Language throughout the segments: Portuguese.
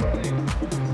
Valeu.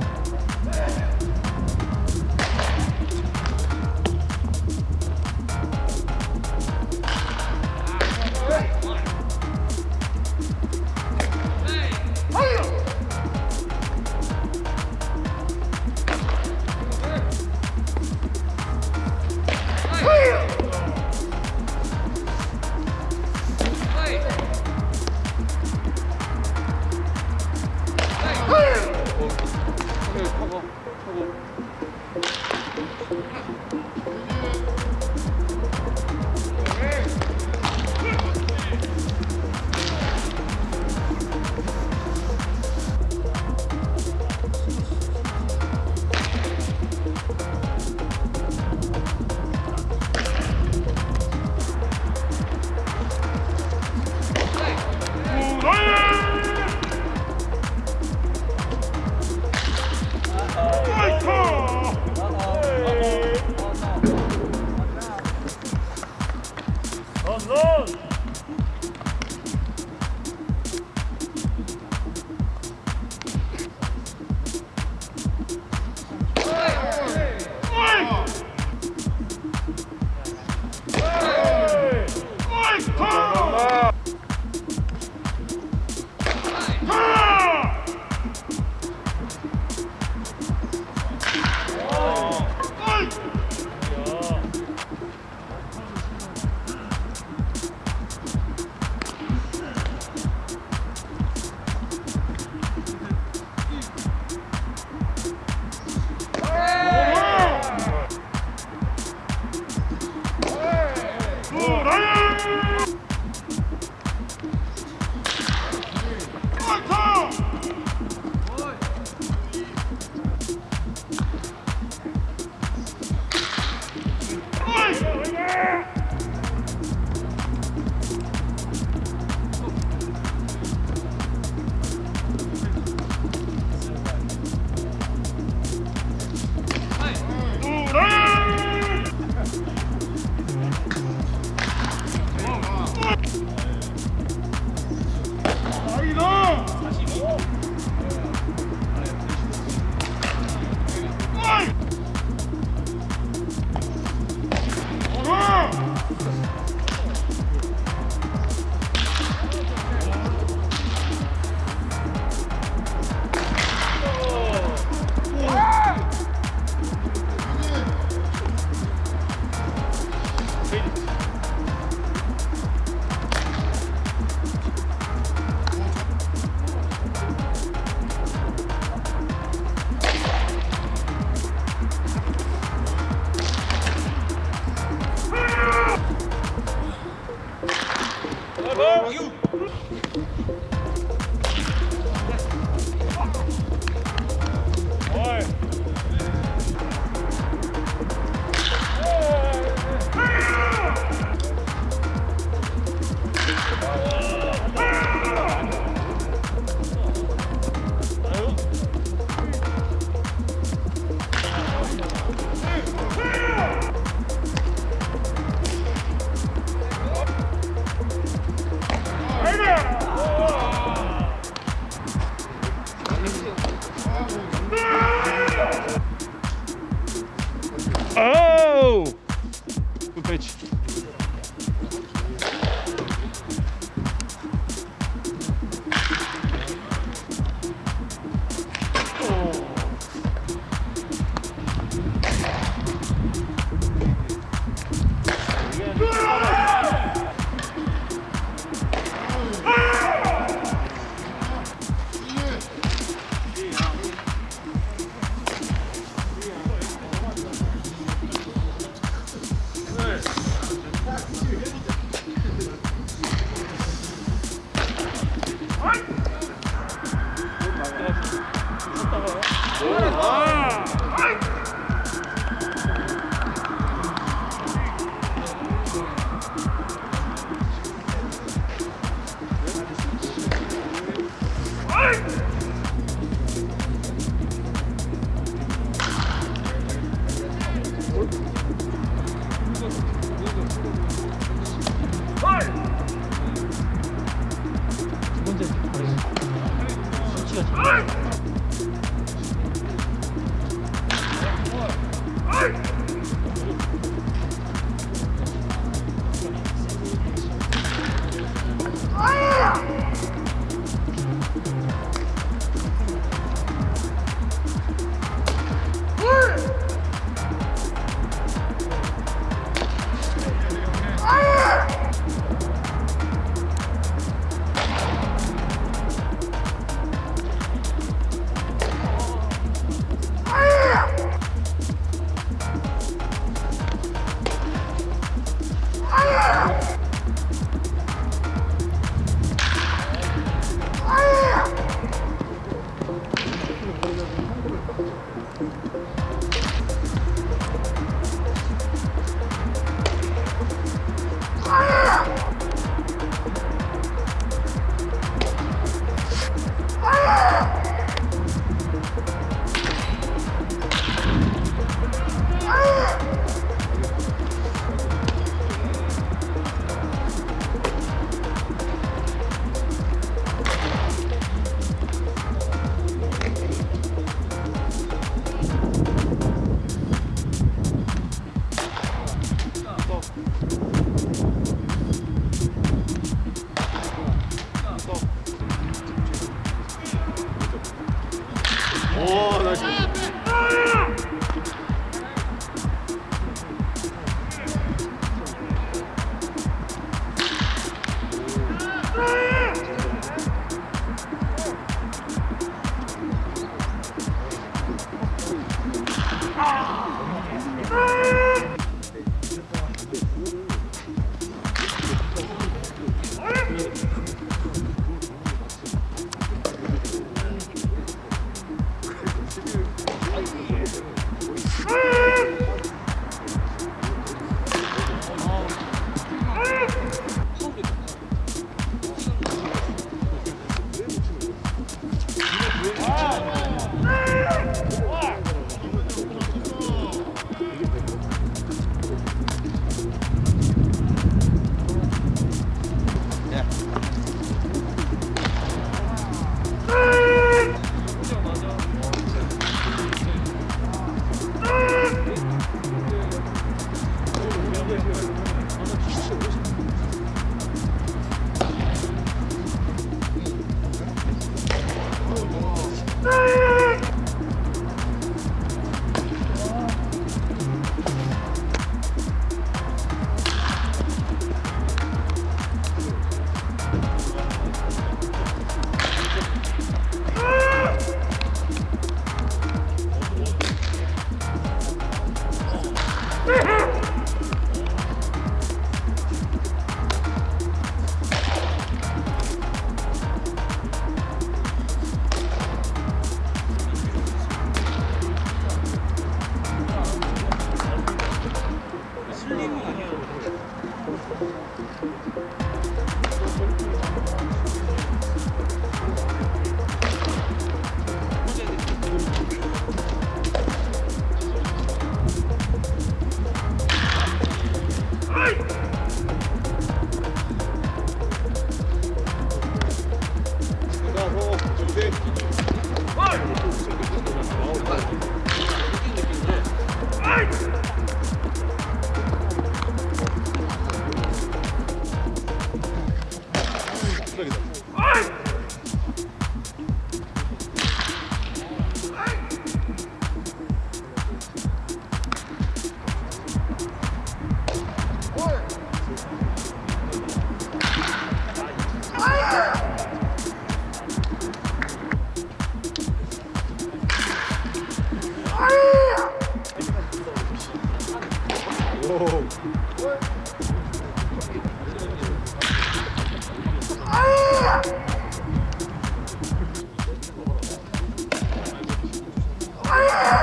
Oh! Fire! Yeah!